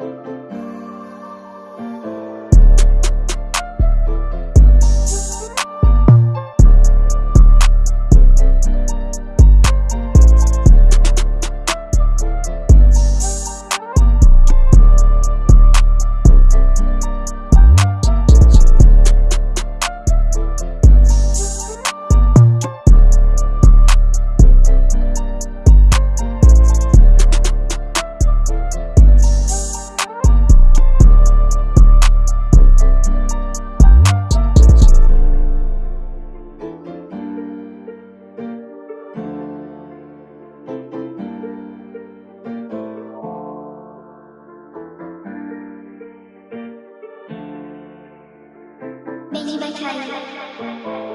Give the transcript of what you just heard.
Tyler. Mini by child.